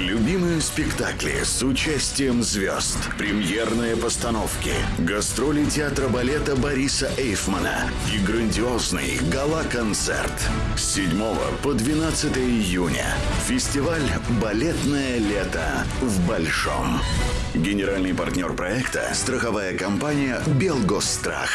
Любимые спектакли с участием звезд. Премьерные постановки. Гастроли театра балета Бориса Эйфмана. И грандиозный гала-концерт. С 7 по 12 июня. Фестиваль «Балетное лето» в Большом. Генеральный партнер проекта – страховая компания «Белгосстрах».